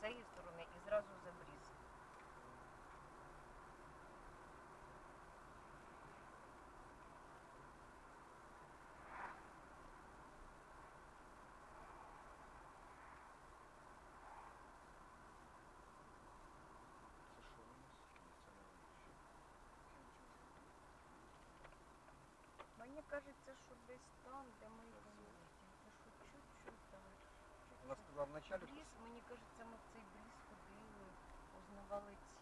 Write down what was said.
цієї сторони і зразу за бріз. Це що у нас? Ні, це не воно. Мені кажеться, що десь там, де ми їдемо, Вона сказала в началі. Бріз, мені кажеться, ми в цей бріз ходили, узнавали ці